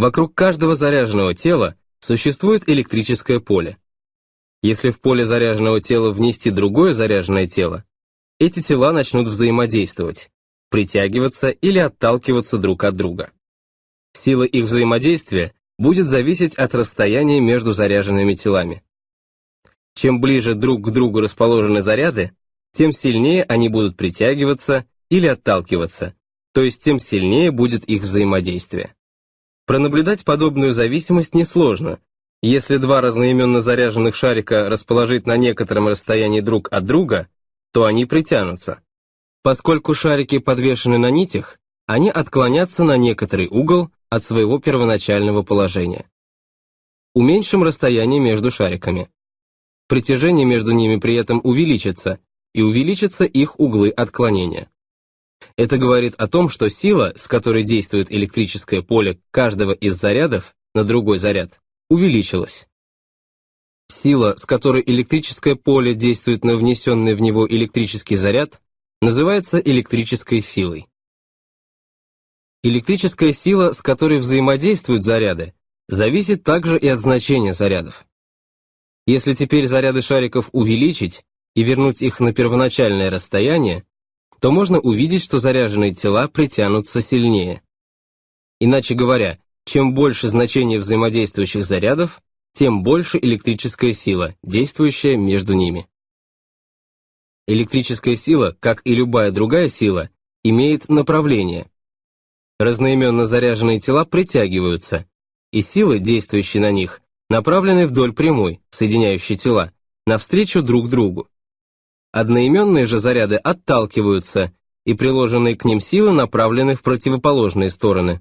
Вокруг каждого заряженного тела существует электрическое поле. Если в поле заряженного тела внести другое заряженное тело, эти тела начнут взаимодействовать, притягиваться или отталкиваться друг от друга. Сила их взаимодействия будет зависеть от расстояния между заряженными телами. Чем ближе друг к другу расположены заряды, тем сильнее они будут притягиваться или отталкиваться, то есть тем сильнее будет их взаимодействие. Пронаблюдать подобную зависимость несложно. Если два разноименно заряженных шарика расположить на некотором расстоянии друг от друга, то они притянутся. Поскольку шарики подвешены на нитях, они отклонятся на некоторый угол от своего первоначального положения. Уменьшим расстояние между шариками. Притяжение между ними при этом увеличится, и увеличатся их углы отклонения. Это говорит о том, что сила, с которой действует электрическое поле каждого из зарядов на другой заряд, увеличилась. Сила, с которой электрическое поле действует на внесенный в него электрический заряд, называется электрической силой. Электрическая сила, с которой взаимодействуют заряды, зависит также и от значения зарядов. Если теперь заряды шариков увеличить и вернуть их на первоначальное расстояние, то можно увидеть, что заряженные тела притянутся сильнее. Иначе говоря, чем больше значение взаимодействующих зарядов, тем больше электрическая сила, действующая между ними. Электрическая сила, как и любая другая сила, имеет направление. Разноименно заряженные тела притягиваются, и силы, действующие на них, направлены вдоль прямой, соединяющей тела, навстречу друг другу. Одноименные же заряды отталкиваются, и приложенные к ним силы направлены в противоположные стороны.